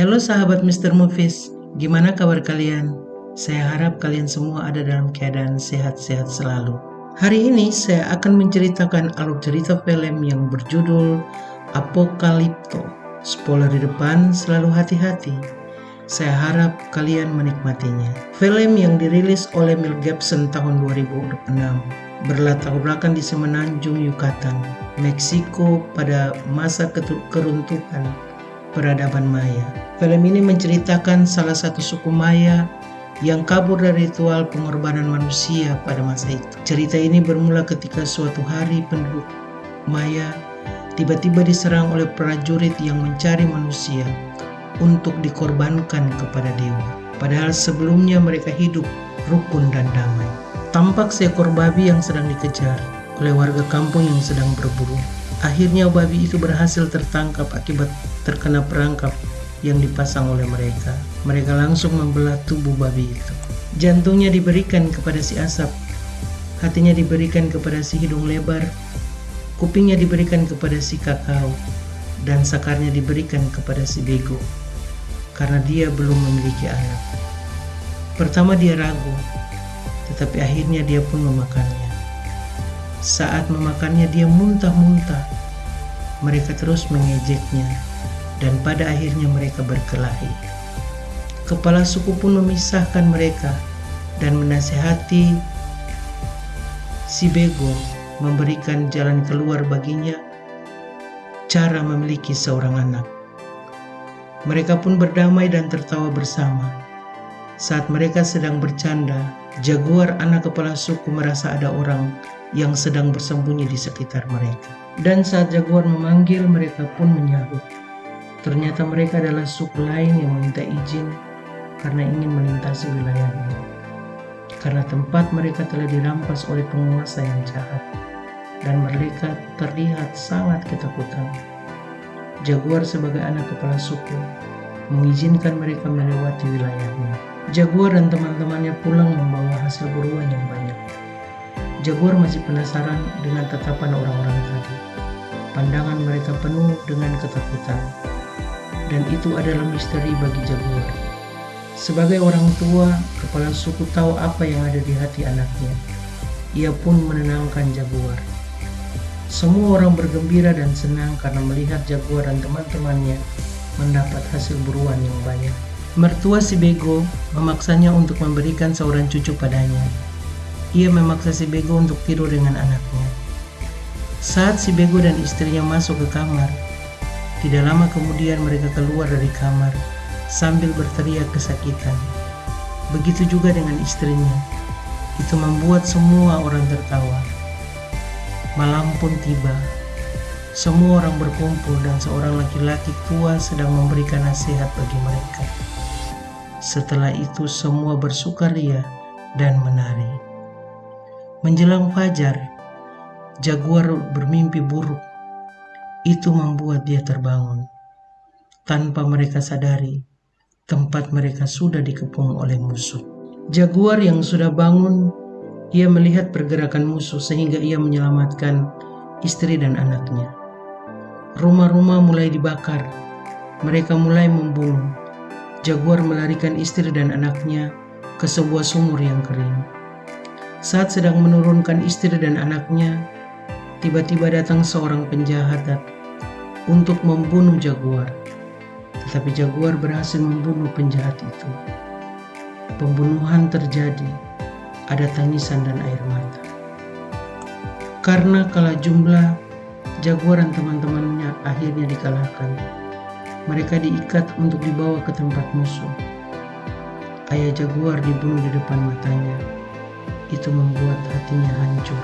Halo sahabat Mr. Movies, gimana kabar kalian? Saya harap kalian semua ada dalam keadaan sehat-sehat selalu. Hari ini saya akan menceritakan alur cerita film yang berjudul Apokalipto. Spoiler di depan, selalu hati-hati. Saya harap kalian menikmatinya. Film yang dirilis oleh Mel Gibson tahun 2006 berlatar belakang di semenanjung Yucatan, Meksiko pada masa keruntuhan peradaban Maya. Film ini menceritakan salah satu suku Maya yang kabur dari ritual pengorbanan manusia pada masa itu. Cerita ini bermula ketika suatu hari penduduk Maya tiba-tiba diserang oleh prajurit yang mencari manusia untuk dikorbankan kepada dewa. Padahal sebelumnya mereka hidup rukun dan damai. Tampak seekor babi yang sedang dikejar oleh warga kampung yang sedang berburu. Akhirnya babi itu berhasil tertangkap akibat terkena perangkap yang dipasang oleh mereka. Mereka langsung membelah tubuh babi itu. Jantungnya diberikan kepada si asap, hatinya diberikan kepada si hidung lebar, kupingnya diberikan kepada si kakao, dan sakarnya diberikan kepada si bego, karena dia belum memiliki anak. Pertama dia ragu, tetapi akhirnya dia pun memakannya. Saat memakannya dia muntah-muntah. Mereka terus mengejeknya dan pada akhirnya mereka berkelahi. Kepala suku pun memisahkan mereka dan menasehati si Bego memberikan jalan keluar baginya cara memiliki seorang anak. Mereka pun berdamai dan tertawa bersama. Saat mereka sedang bercanda, Jaguar anak kepala suku merasa ada orang yang sedang bersembunyi di sekitar mereka. Dan saat Jaguar memanggil, mereka pun menyahut. Ternyata mereka adalah suku lain yang meminta izin karena ingin melintasi wilayahnya. Karena tempat mereka telah dirampas oleh penguasa yang jahat dan mereka terlihat sangat ketakutan. Jaguar sebagai anak kepala suku mengizinkan mereka melewati wilayahnya. Jaguar dan teman-temannya pulang membawa hasil buruan yang banyak. Jaguar masih penasaran dengan tatapan orang-orang tadi. Pandangan mereka penuh dengan ketakutan. Dan itu adalah misteri bagi Jaguar. Sebagai orang tua, kepala suku tahu apa yang ada di hati anaknya. Ia pun menenangkan Jaguar. Semua orang bergembira dan senang karena melihat Jaguar dan teman-temannya mendapat hasil buruan yang banyak. Mertua si Bego memaksanya untuk memberikan seorang cucu padanya. Ia memaksa si Bego untuk tidur dengan anaknya. Saat si Bego dan istrinya masuk ke kamar, tidak lama kemudian mereka keluar dari kamar sambil berteriak kesakitan. Begitu juga dengan istrinya. Itu membuat semua orang tertawa. Malam pun tiba. Semua orang berkumpul dan seorang laki-laki tua sedang memberikan nasihat bagi mereka. Setelah itu semua bersukaria dan menari. Menjelang fajar, Jaguar bermimpi buruk. Itu membuat dia terbangun. Tanpa mereka sadari, tempat mereka sudah dikepung oleh musuh. Jaguar yang sudah bangun, ia melihat pergerakan musuh sehingga ia menyelamatkan istri dan anaknya. Rumah-rumah mulai dibakar, mereka mulai membunuh, Jaguar melarikan istri dan anaknya ke sebuah sumur yang kering. Saat sedang menurunkan istri dan anaknya, tiba-tiba datang seorang penjahat untuk membunuh Jaguar. Tetapi Jaguar berhasil membunuh penjahat itu. Pembunuhan terjadi, ada tangisan dan air mata. Karena kalah jumlah, Jaguar dan teman-temannya akhirnya dikalahkan mereka diikat untuk dibawa ke tempat musuh. Ayah jaguar dibunuh di depan matanya. Itu membuat hatinya hancur.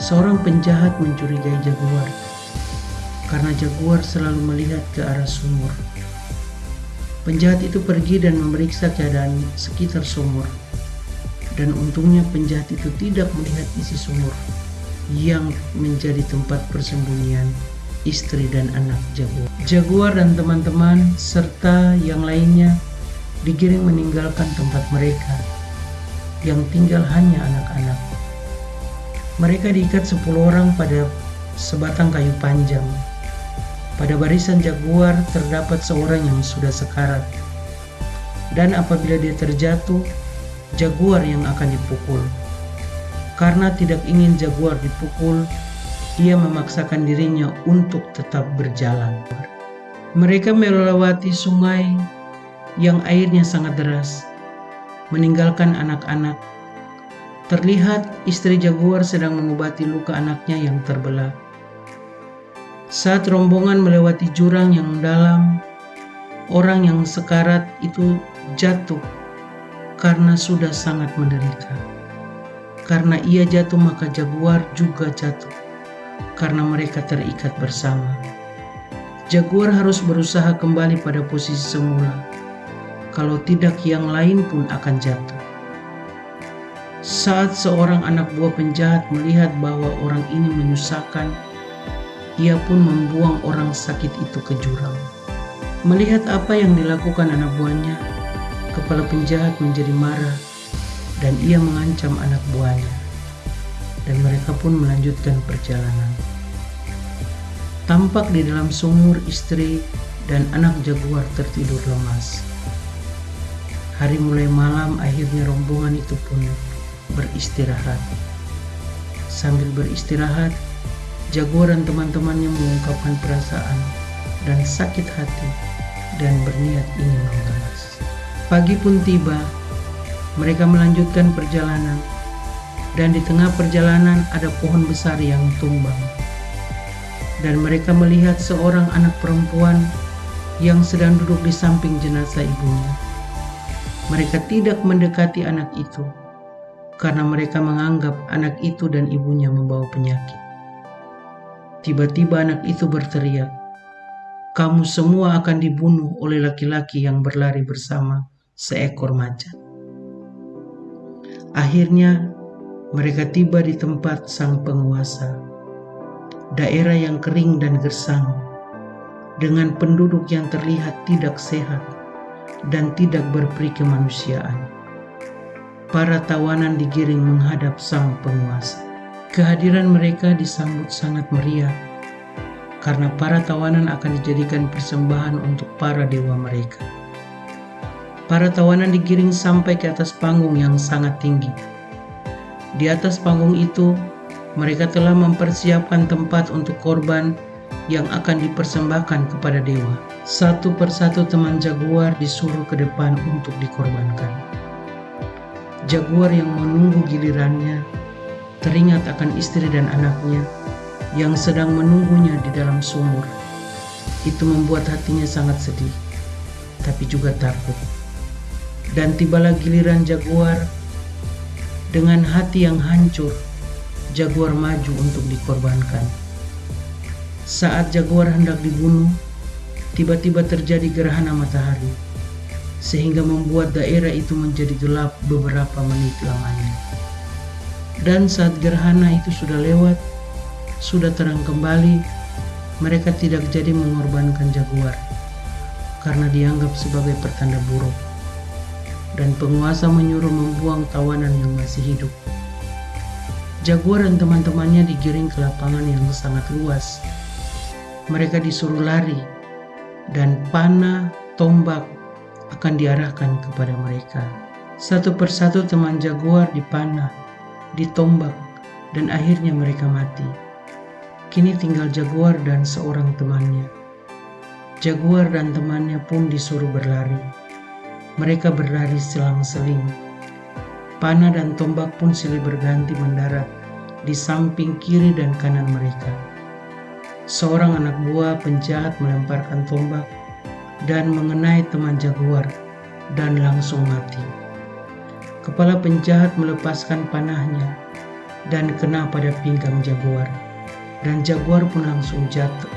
Seorang penjahat mencurigai jaguar karena jaguar selalu melihat ke arah sumur. Penjahat itu pergi dan memeriksa keadaan sekitar sumur. Dan untungnya penjahat itu tidak melihat isi sumur yang menjadi tempat persembunyian istri dan anak Jaguar. Jaguar dan teman-teman serta yang lainnya digiring meninggalkan tempat mereka yang tinggal hanya anak-anak. Mereka diikat 10 orang pada sebatang kayu panjang. Pada barisan jaguar terdapat seorang yang sudah sekarat. Dan apabila dia terjatuh, jaguar yang akan dipukul. Karena tidak ingin jaguar dipukul, ia memaksakan dirinya untuk tetap berjalan. Mereka melewati sungai yang airnya sangat deras, meninggalkan anak-anak. Terlihat istri jaguar sedang mengobati luka anaknya yang terbelah. Saat rombongan melewati jurang yang dalam, orang yang sekarat itu jatuh karena sudah sangat menderita. Karena ia jatuh maka jaguar juga jatuh karena mereka terikat bersama. Jaguar harus berusaha kembali pada posisi semula. Kalau tidak yang lain pun akan jatuh. Saat seorang anak buah penjahat melihat bahwa orang ini menyusahkan, ia pun membuang orang sakit itu ke jurang. Melihat apa yang dilakukan anak buahnya, kepala penjahat menjadi marah dan ia mengancam anak buahnya. Dan mereka pun melanjutkan perjalanan. Tampak di dalam sumur istri dan anak jaguar tertidur lemas. Hari mulai malam akhirnya rombongan itu pun beristirahat. Sambil beristirahat, Jaguar dan teman-temannya mengungkapkan perasaan dan sakit hati dan berniat ingin membalas. Pagi pun tiba, mereka melanjutkan perjalanan dan di tengah perjalanan ada pohon besar yang tumbang. Dan mereka melihat seorang anak perempuan yang sedang duduk di samping jenazah ibunya. Mereka tidak mendekati anak itu karena mereka menganggap anak itu dan ibunya membawa penyakit. Tiba-tiba anak itu berteriak, "Kamu semua akan dibunuh oleh laki-laki yang berlari bersama seekor macan." Akhirnya, mereka tiba di tempat sang penguasa, daerah yang kering dan gersang, dengan penduduk yang terlihat tidak sehat dan tidak berperi kemanusiaan. Para tawanan digiring menghadap sang penguasa. Kehadiran mereka disambut sangat meriah karena para tawanan akan dijadikan persembahan untuk para dewa mereka. Para tawanan digiring sampai ke atas panggung yang sangat tinggi. Di atas panggung itu, mereka telah mempersiapkan tempat untuk korban yang akan dipersembahkan kepada dewa. Satu persatu teman jaguar disuruh ke depan untuk dikorbankan. Jaguar yang menunggu gilirannya teringat akan istri dan anaknya yang sedang menunggunya di dalam sumur. Itu membuat hatinya sangat sedih, tapi juga takut. Dan tibalah giliran Jaguar dengan hati yang hancur. Jaguar maju untuk dikorbankan. Saat Jaguar hendak dibunuh, tiba-tiba terjadi gerhana matahari, sehingga membuat daerah itu menjadi gelap beberapa menit lamanya. Dan saat gerhana itu sudah lewat, sudah terang kembali, mereka tidak jadi mengorbankan jaguar karena dianggap sebagai pertanda buruk. Dan penguasa menyuruh membuang tawanan yang masih hidup. Jaguar dan teman-temannya digiring ke lapangan yang sangat luas. Mereka disuruh lari dan panah, tombak akan diarahkan kepada mereka. Satu persatu teman jaguar dipanah ditombak, dan akhirnya mereka mati. Kini tinggal Jaguar dan seorang temannya. Jaguar dan temannya pun disuruh berlari. Mereka berlari selang-seling. Panah dan tombak pun silih berganti mendarat di samping kiri dan kanan mereka. Seorang anak buah penjahat melemparkan tombak dan mengenai teman Jaguar dan langsung mati. Kepala penjahat melepaskan panahnya dan kena pada pinggang jaguar, dan jaguar pun langsung jatuh.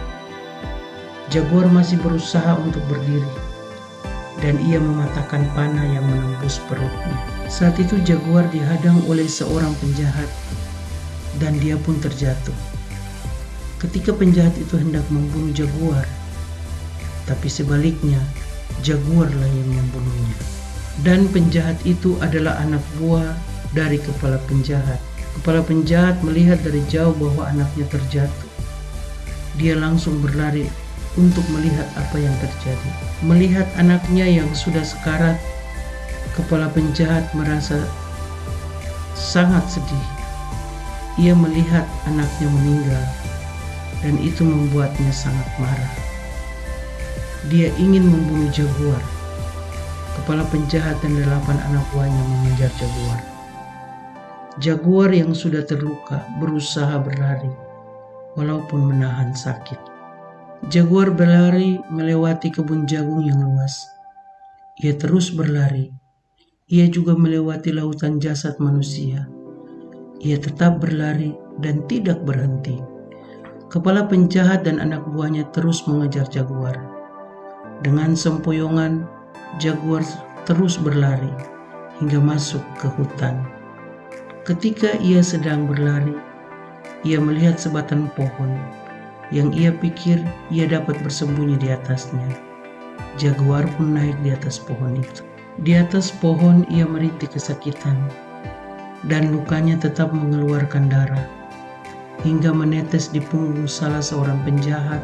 Jaguar masih berusaha untuk berdiri, dan ia mematahkan panah yang menembus perutnya. Saat itu jaguar dihadang oleh seorang penjahat, dan dia pun terjatuh. Ketika penjahat itu hendak membunuh jaguar, tapi sebaliknya jaguarlah yang membunuhnya. Dan penjahat itu adalah anak buah dari kepala penjahat. Kepala penjahat melihat dari jauh bahwa anaknya terjatuh. Dia langsung berlari untuk melihat apa yang terjadi. Melihat anaknya yang sudah sekarat, kepala penjahat merasa sangat sedih. Ia melihat anaknya meninggal, dan itu membuatnya sangat marah. Dia ingin membunuh Jaguar. Kepala penjahat dan delapan anak buahnya mengejar Jaguar. Jaguar yang sudah terluka berusaha berlari, walaupun menahan sakit. Jaguar berlari melewati kebun jagung yang luas. Ia terus berlari. Ia juga melewati lautan jasad manusia. Ia tetap berlari dan tidak berhenti. Kepala penjahat dan anak buahnya terus mengejar Jaguar. Dengan sempoyongan, Jaguar terus berlari hingga masuk ke hutan. Ketika ia sedang berlari, ia melihat sebatang pohon yang ia pikir ia dapat bersembunyi di atasnya. Jaguar pun naik di atas pohon itu. Di atas pohon ia merintih kesakitan, dan lukanya tetap mengeluarkan darah, hingga menetes di punggung salah seorang penjahat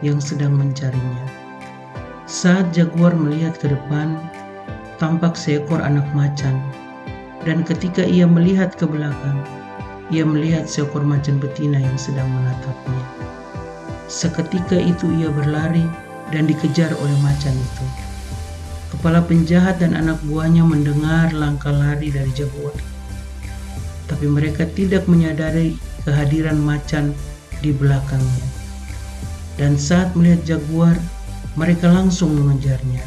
yang sedang mencarinya. Saat Jaguar melihat ke depan, tampak seekor anak macan, dan ketika ia melihat ke belakang, ia melihat seekor macan betina yang sedang menatapnya. Seketika itu ia berlari dan dikejar oleh macan itu. Kepala penjahat dan anak buahnya mendengar langkah lari dari jaguar. Tapi mereka tidak menyadari kehadiran macan di belakangnya. Dan saat melihat jaguar, mereka langsung mengejarnya.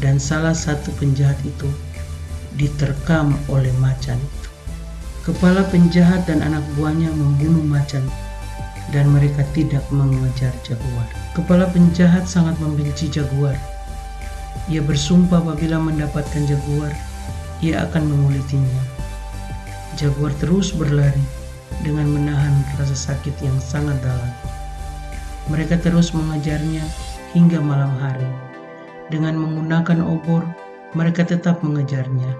Dan salah satu penjahat itu diterkam oleh macan itu. Kepala penjahat dan anak buahnya membunuh macan dan mereka tidak mengejar jaguar. Kepala penjahat sangat membenci jaguar. Ia bersumpah apabila mendapatkan jaguar, ia akan mengulitinya. Jaguar terus berlari dengan menahan rasa sakit yang sangat dalam. Mereka terus mengejarnya hingga malam hari. Dengan menggunakan obor, mereka tetap mengejarnya.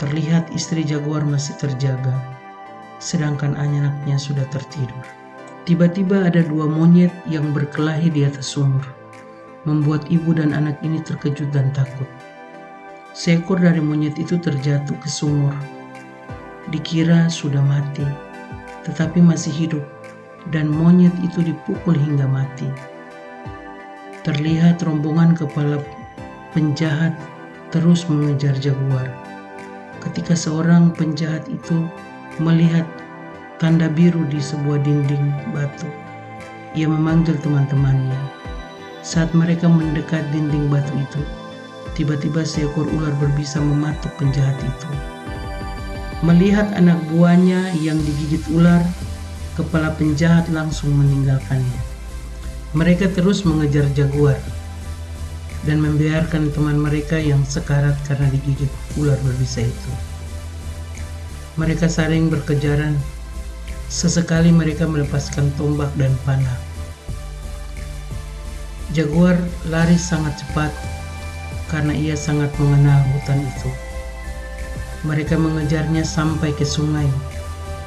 Terlihat istri jaguar masih terjaga sedangkan anaknya sudah tertidur. Tiba-tiba ada dua monyet yang berkelahi di atas sumur, membuat ibu dan anak ini terkejut dan takut. Seekor dari monyet itu terjatuh ke sumur. Dikira sudah mati, tetapi masih hidup, dan monyet itu dipukul hingga mati. Terlihat rombongan kepala penjahat terus mengejar jaguar. Ketika seorang penjahat itu melihat tanda biru di sebuah dinding batu. Ia memanggil teman-temannya. Saat mereka mendekat dinding batu itu, tiba-tiba seekor ular berbisa mematuk penjahat itu. Melihat anak buahnya yang digigit ular, kepala penjahat langsung meninggalkannya. Mereka terus mengejar jaguar dan membiarkan teman mereka yang sekarat karena digigit ular berbisa itu. Mereka saling berkejaran. Sesekali mereka melepaskan tombak dan panah. Jaguar lari sangat cepat karena ia sangat mengenal hutan itu. Mereka mengejarnya sampai ke sungai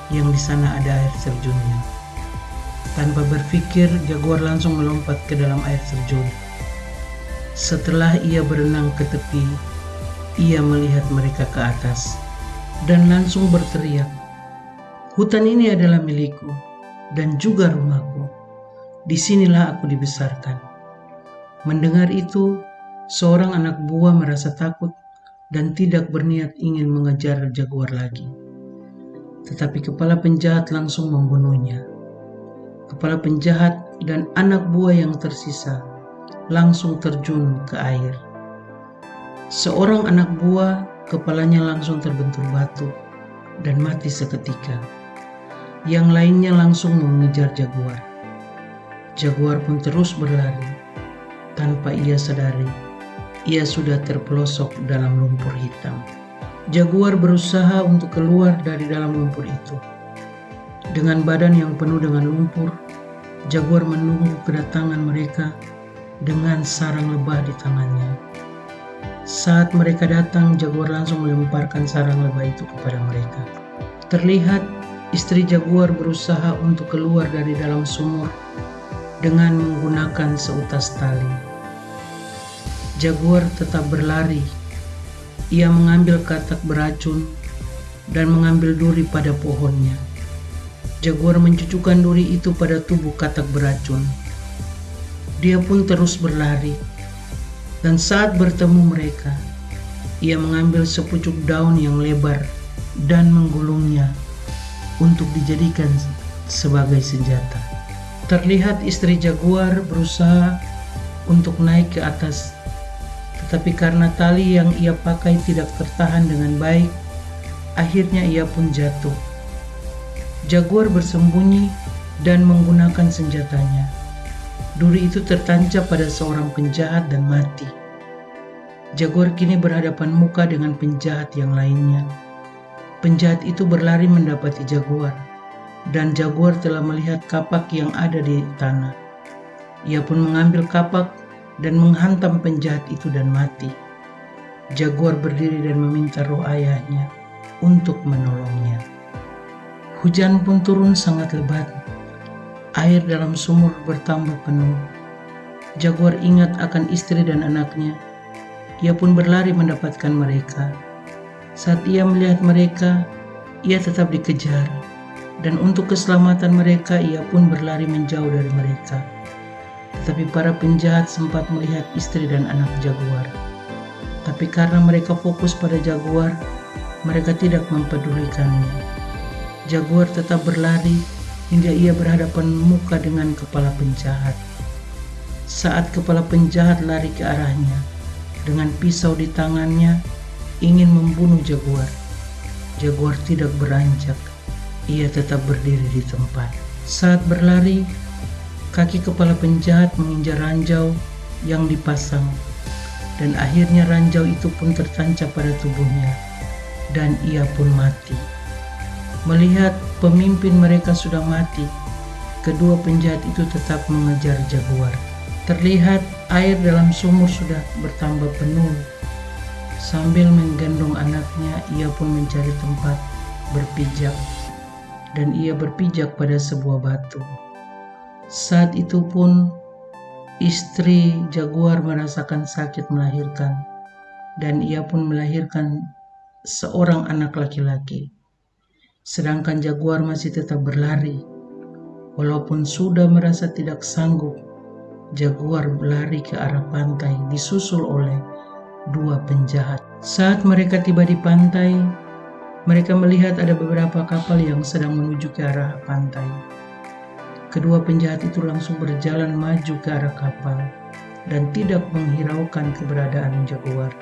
yang di sana ada air terjunnya. Tanpa berpikir, Jaguar langsung melompat ke dalam air terjun. Setelah ia berenang ke tepi, ia melihat mereka ke atas dan langsung berteriak, Hutan ini adalah milikku dan juga rumahku. Di sinilah aku dibesarkan. Mendengar itu, seorang anak buah merasa takut dan tidak berniat ingin mengejar jaguar lagi. Tetapi kepala penjahat langsung membunuhnya. Kepala penjahat dan anak buah yang tersisa langsung terjun ke air. Seorang anak buah kepalanya langsung terbentur batu dan mati seketika. Yang lainnya langsung mengejar jaguar. Jaguar pun terus berlari tanpa ia sadari. Ia sudah terpelosok dalam lumpur hitam. Jaguar berusaha untuk keluar dari dalam lumpur itu. Dengan badan yang penuh dengan lumpur, Jaguar menunggu kedatangan mereka dengan sarang lebah di tangannya. Saat mereka datang, Jaguar langsung melemparkan sarang lebah itu kepada mereka. Terlihat istri Jaguar berusaha untuk keluar dari dalam sumur dengan menggunakan seutas tali. Jaguar tetap berlari. Ia mengambil katak beracun dan mengambil duri pada pohonnya. Jaguar mencucukkan duri itu pada tubuh katak beracun. Dia pun terus berlari, dan saat bertemu mereka, ia mengambil sepucuk daun yang lebar dan menggulungnya untuk dijadikan sebagai senjata. Terlihat istri Jaguar berusaha untuk naik ke atas, tetapi karena tali yang ia pakai tidak tertahan dengan baik, akhirnya ia pun jatuh. Jaguar bersembunyi dan menggunakan senjatanya. Duri itu tertancap pada seorang penjahat dan mati. Jaguar kini berhadapan muka dengan penjahat yang lainnya. Penjahat itu berlari mendapati Jaguar, dan Jaguar telah melihat kapak yang ada di tanah. Ia pun mengambil kapak dan menghantam penjahat itu dan mati. Jaguar berdiri dan meminta roh ayahnya untuk menolongnya. Hujan pun turun sangat lebat. Air dalam sumur bertambah penuh. Jaguar ingat akan istri dan anaknya. Ia pun berlari mendapatkan mereka. Saat ia melihat mereka, ia tetap dikejar. Dan untuk keselamatan mereka, ia pun berlari menjauh dari mereka. Tetapi para penjahat sempat melihat istri dan anak Jaguar. Tapi karena mereka fokus pada Jaguar, mereka tidak mempedulikannya. Jaguar tetap berlari hingga ia berhadapan muka dengan kepala penjahat. Saat kepala penjahat lari ke arahnya, dengan pisau di tangannya, ingin membunuh Jaguar. Jaguar tidak beranjak, ia tetap berdiri di tempat. Saat berlari, kaki kepala penjahat menginjak ranjau yang dipasang, dan akhirnya ranjau itu pun tertancap pada tubuhnya, dan ia pun mati. Melihat pemimpin mereka sudah mati, kedua penjahat itu tetap mengejar jaguar. Terlihat air dalam sumur sudah bertambah penuh. Sambil menggendong anaknya, ia pun mencari tempat berpijak, dan ia berpijak pada sebuah batu. Saat itu pun istri jaguar merasakan sakit melahirkan, dan ia pun melahirkan seorang anak laki-laki sedangkan jaguar masih tetap berlari. Walaupun sudah merasa tidak sanggup, jaguar berlari ke arah pantai disusul oleh dua penjahat. Saat mereka tiba di pantai, mereka melihat ada beberapa kapal yang sedang menuju ke arah pantai. Kedua penjahat itu langsung berjalan maju ke arah kapal dan tidak menghiraukan keberadaan jaguar.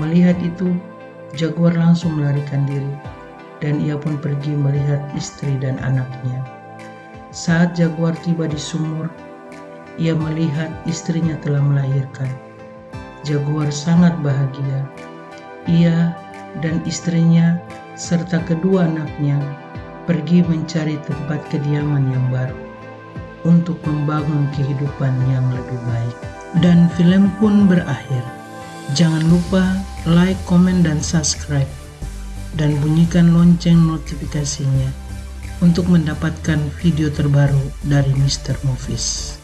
Melihat itu, jaguar langsung melarikan diri dan ia pun pergi melihat istri dan anaknya. Saat Jaguar tiba di sumur, ia melihat istrinya telah melahirkan. Jaguar sangat bahagia. Ia dan istrinya serta kedua anaknya pergi mencari tempat kediaman yang baru untuk membangun kehidupan yang lebih baik. Dan film pun berakhir. Jangan lupa like, komen, dan subscribe dan bunyikan lonceng notifikasinya untuk mendapatkan video terbaru dari Mr. Movies.